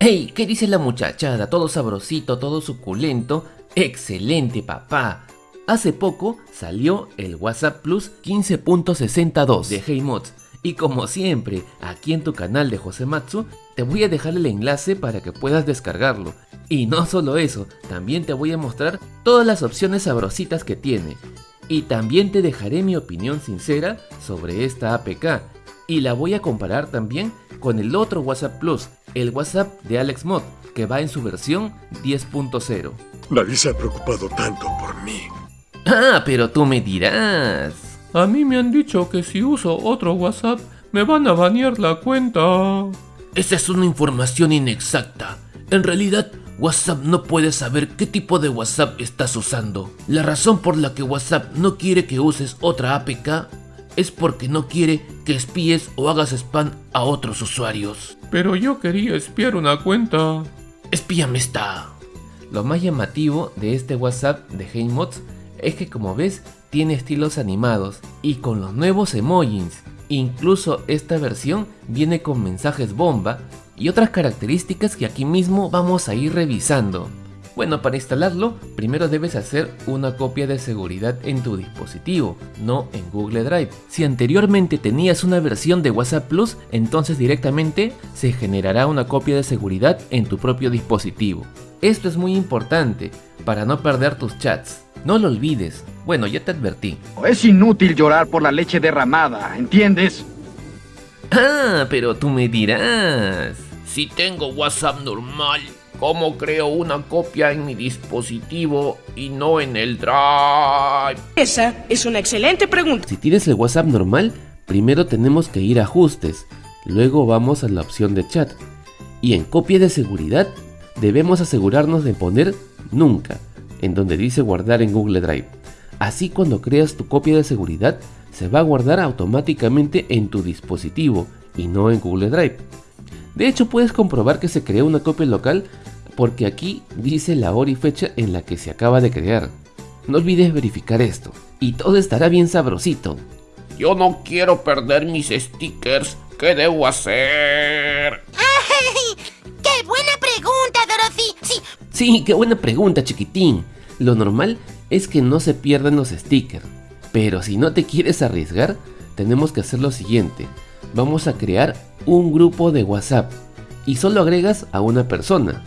¡Hey! ¿Qué dice la muchachada? Todo sabrosito, todo suculento. ¡Excelente, papá! Hace poco salió el WhatsApp Plus 15.62 de HeyMods. Y como siempre, aquí en tu canal de José Matsu, te voy a dejar el enlace para que puedas descargarlo. Y no solo eso, también te voy a mostrar todas las opciones sabrositas que tiene. Y también te dejaré mi opinión sincera sobre esta APK. Y la voy a comparar también con el otro WhatsApp Plus, el WhatsApp de AlexMod, que va en su versión 10.0. Nadie se ha preocupado tanto por mí. Ah, pero tú me dirás. A mí me han dicho que si uso otro WhatsApp me van a banear la cuenta. Esa es una información inexacta. En realidad, WhatsApp no puede saber qué tipo de WhatsApp estás usando. La razón por la que WhatsApp no quiere que uses otra APK es porque no quiere que espíes o hagas spam a otros usuarios. Pero yo quería espiar una cuenta. Espíame esta. Lo más llamativo de este WhatsApp de HeyMods es que como ves tiene estilos animados y con los nuevos emojis. Incluso esta versión viene con mensajes bomba y otras características que aquí mismo vamos a ir revisando. Bueno, para instalarlo, primero debes hacer una copia de seguridad en tu dispositivo, no en Google Drive. Si anteriormente tenías una versión de WhatsApp Plus, entonces directamente se generará una copia de seguridad en tu propio dispositivo. Esto es muy importante para no perder tus chats. No lo olvides. Bueno, ya te advertí. Es inútil llorar por la leche derramada, ¿entiendes? Ah, pero tú me dirás. Si tengo WhatsApp normal, ¿cómo creo una copia en mi dispositivo y no en el Drive? Esa es una excelente pregunta. Si tienes el WhatsApp normal, primero tenemos que ir a ajustes, luego vamos a la opción de chat. Y en copia de seguridad, debemos asegurarnos de poner nunca en donde dice guardar en Google Drive. Así cuando creas tu copia de seguridad, se va a guardar automáticamente en tu dispositivo y no en Google Drive. De hecho puedes comprobar que se creó una copia local porque aquí dice la hora y fecha en la que se acaba de crear. No olvides verificar esto y todo estará bien sabrosito. Yo no quiero perder mis stickers. ¿Qué debo hacer? ¡Qué buena pregunta, Dorothy! Sí, Sí, qué buena pregunta, chiquitín. Lo normal es que no se pierdan los stickers. Pero si no te quieres arriesgar, tenemos que hacer lo siguiente. Vamos a crear un grupo de WhatsApp y solo agregas a una persona.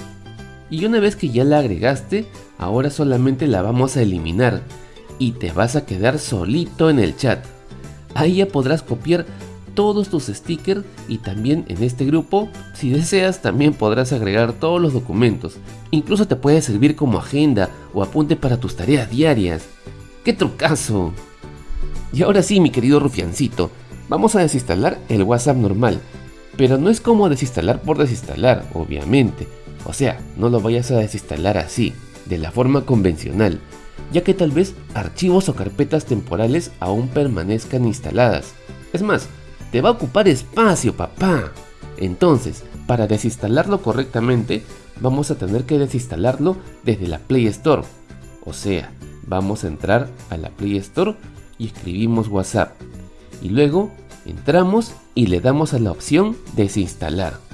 Y una vez que ya la agregaste, ahora solamente la vamos a eliminar y te vas a quedar solito en el chat. Ahí ya podrás copiar todos tus stickers y también en este grupo, si deseas, también podrás agregar todos los documentos. Incluso te puede servir como agenda o apunte para tus tareas diarias. ¡Qué trucazo! Y ahora sí, mi querido rufiancito, vamos a desinstalar el WhatsApp normal. Pero no es como desinstalar por desinstalar, obviamente. O sea, no lo vayas a desinstalar así, de la forma convencional, ya que tal vez archivos o carpetas temporales aún permanezcan instaladas. Es más, te va a ocupar espacio, papá. Entonces, para desinstalarlo correctamente, vamos a tener que desinstalarlo desde la Play Store. O sea, vamos a entrar a la Play Store y escribimos WhatsApp. Y luego entramos y le damos a la opción desinstalar.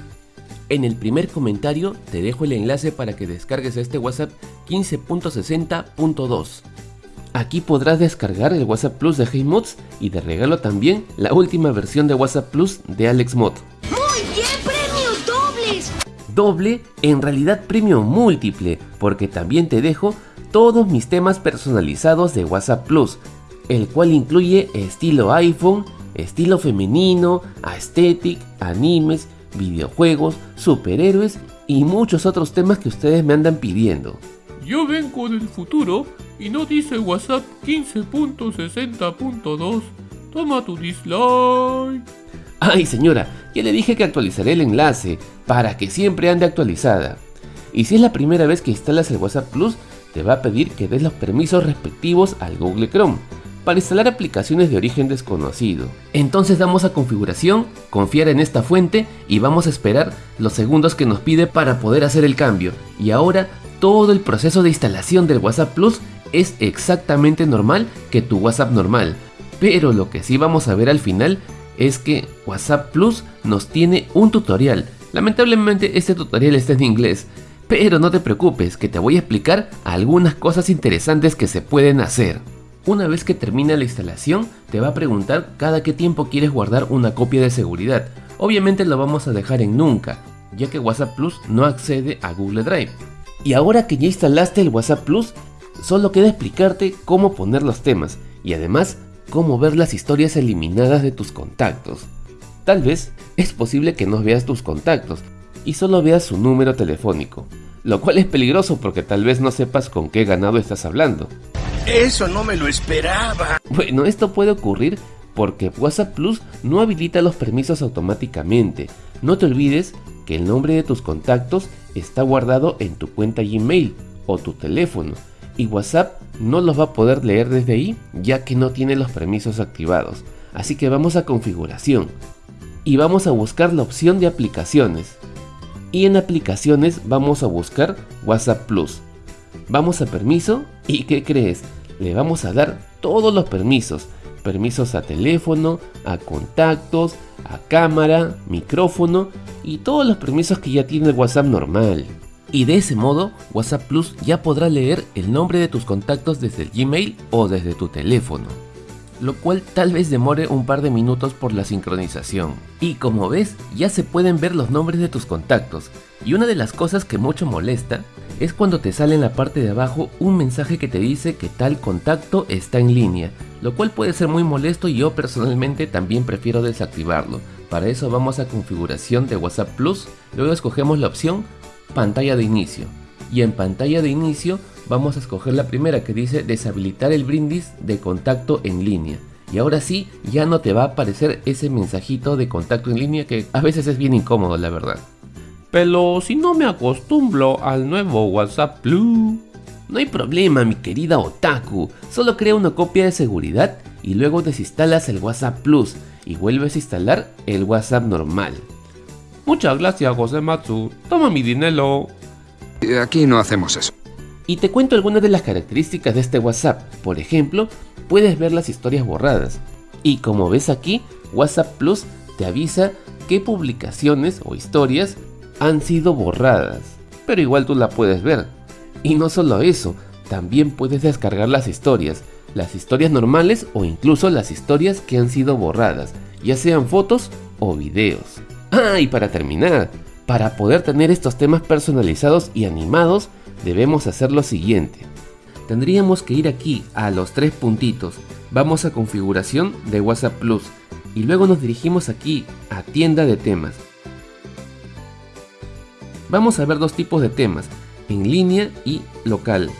En el primer comentario te dejo el enlace para que descargues este WhatsApp 15.60.2. Aquí podrás descargar el WhatsApp Plus de HeyMods y de regalo también la última versión de WhatsApp Plus de AlexMod. muy bien, premios dobles. Doble, en realidad premio múltiple, porque también te dejo todos mis temas personalizados de WhatsApp Plus, el cual incluye estilo iPhone, estilo femenino, aesthetic, animes, videojuegos, superhéroes y muchos otros temas que ustedes me andan pidiendo. Yo vengo del futuro y no dice WhatsApp 15.60.2. Toma tu dislike. Ay señora, ya le dije que actualizaré el enlace para que siempre ande actualizada. Y si es la primera vez que instalas el WhatsApp Plus, te va a pedir que des los permisos respectivos al Google Chrome para instalar aplicaciones de origen desconocido. Entonces damos a configuración, confiar en esta fuente y vamos a esperar los segundos que nos pide para poder hacer el cambio. Y ahora todo el proceso de instalación del WhatsApp Plus es exactamente normal que tu WhatsApp normal. Pero lo que sí vamos a ver al final es que WhatsApp Plus nos tiene un tutorial Lamentablemente este tutorial está en inglés, pero no te preocupes que te voy a explicar algunas cosas interesantes que se pueden hacer. Una vez que termina la instalación, te va a preguntar cada qué tiempo quieres guardar una copia de seguridad. Obviamente lo vamos a dejar en nunca, ya que WhatsApp Plus no accede a Google Drive. Y ahora que ya instalaste el WhatsApp Plus, solo queda explicarte cómo poner los temas y además cómo ver las historias eliminadas de tus contactos. Tal vez es posible que no veas tus contactos y solo veas su número telefónico, lo cual es peligroso porque tal vez no sepas con qué ganado estás hablando. Eso no me lo esperaba. Bueno, esto puede ocurrir porque WhatsApp Plus no habilita los permisos automáticamente. No te olvides que el nombre de tus contactos está guardado en tu cuenta Gmail o tu teléfono y WhatsApp no los va a poder leer desde ahí ya que no tiene los permisos activados. Así que vamos a configuración y vamos a buscar la opción de aplicaciones. Y en aplicaciones vamos a buscar WhatsApp Plus. Vamos a permiso y ¿qué crees? Le vamos a dar todos los permisos. Permisos a teléfono, a contactos, a cámara, micrófono y todos los permisos que ya tiene el WhatsApp normal. Y de ese modo, WhatsApp Plus ya podrá leer el nombre de tus contactos desde el Gmail o desde tu teléfono lo cual tal vez demore un par de minutos por la sincronización. Y como ves, ya se pueden ver los nombres de tus contactos. Y una de las cosas que mucho molesta es cuando te sale en la parte de abajo un mensaje que te dice que tal contacto está en línea, lo cual puede ser muy molesto y yo personalmente también prefiero desactivarlo. Para eso vamos a configuración de WhatsApp Plus, luego escogemos la opción pantalla de inicio. Y en pantalla de inicio vamos a escoger la primera que dice deshabilitar el brindis de contacto en línea. Y ahora sí, ya no te va a aparecer ese mensajito de contacto en línea que a veces es bien incómodo, la verdad. Pero si no me acostumbro al nuevo WhatsApp Plus. No hay problema, mi querida Otaku. Solo crea una copia de seguridad y luego desinstalas el WhatsApp Plus y vuelves a instalar el WhatsApp normal. Muchas gracias, José Matsu. Toma mi dinero. Aquí no hacemos eso. Y te cuento algunas de las características de este WhatsApp. Por ejemplo, puedes ver las historias borradas. Y como ves aquí, WhatsApp Plus te avisa qué publicaciones o historias han sido borradas. Pero igual tú la puedes ver. Y no solo eso, también puedes descargar las historias. Las historias normales o incluso las historias que han sido borradas, ya sean fotos o videos. Ah, y para terminar, para poder tener estos temas personalizados y animados, debemos hacer lo siguiente. Tendríamos que ir aquí a los tres puntitos, vamos a configuración de WhatsApp Plus y luego nos dirigimos aquí a tienda de temas. Vamos a ver dos tipos de temas, en línea y local.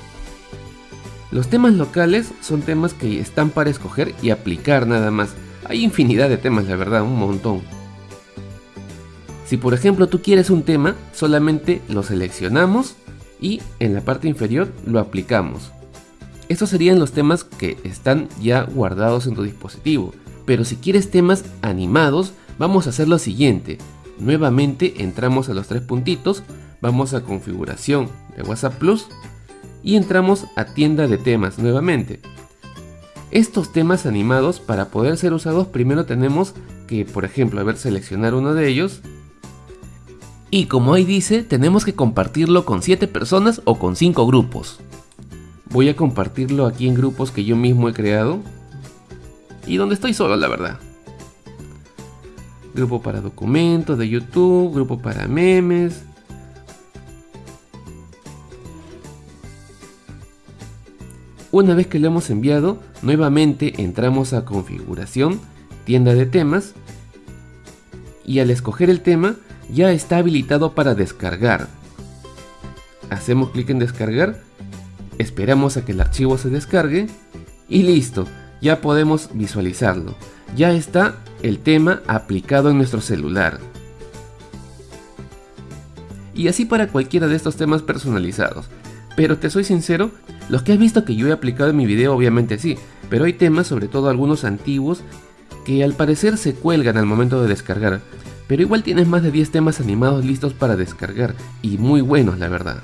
Los temas locales son temas que están para escoger y aplicar nada más. Hay infinidad de temas, la verdad, un montón. Si por ejemplo tú quieres un tema, solamente lo seleccionamos y en la parte inferior lo aplicamos. Estos serían los temas que están ya guardados en tu dispositivo. Pero si quieres temas animados, vamos a hacer lo siguiente. Nuevamente entramos a los tres puntitos, vamos a configuración de WhatsApp Plus y entramos a tienda de temas nuevamente. Estos temas animados para poder ser usados primero tenemos que por ejemplo a ver seleccionar uno de ellos y como ahí dice, tenemos que compartirlo con 7 personas o con 5 grupos. Voy a compartirlo aquí en grupos que yo mismo he creado. Y donde estoy solo, la verdad. Grupo para documentos de YouTube, grupo para memes. Una vez que lo hemos enviado, nuevamente entramos a configuración, tienda de temas. Y al escoger el tema, ya está habilitado para descargar. Hacemos clic en descargar, esperamos a que el archivo se descargue y listo, ya podemos visualizarlo. Ya está el tema aplicado en nuestro celular. Y así para cualquiera de estos temas personalizados. Pero te soy sincero, los que has visto que yo he aplicado en mi video obviamente sí, pero hay temas, sobre todo algunos antiguos, que al parecer se cuelgan al momento de descargar pero igual tienes más de 10 temas animados listos para descargar y muy buenos la verdad.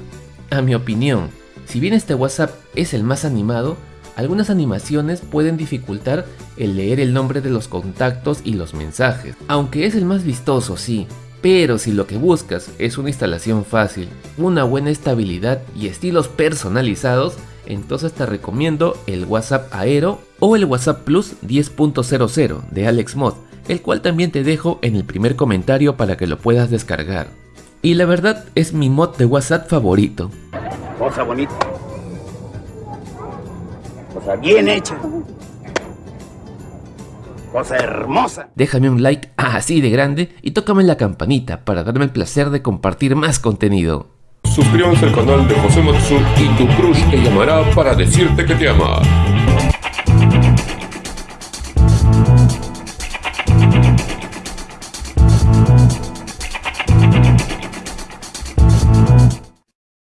A mi opinión, si bien este WhatsApp es el más animado, algunas animaciones pueden dificultar el leer el nombre de los contactos y los mensajes, aunque es el más vistoso sí, Pero si lo que buscas es una instalación fácil, una buena estabilidad y estilos personalizados, entonces te recomiendo el WhatsApp Aero o el WhatsApp Plus 10.00 de AlexMod, el cual también te dejo en el primer comentario para que lo puedas descargar. Y la verdad es mi mod de WhatsApp favorito. Cosa bonita. Cosa bien hecha. Cosa hermosa. Déjame un like así de grande y tócame la campanita para darme el placer de compartir más contenido. Suscríbanse al canal de José Matsu y tu crush te llamará para decirte que te ama.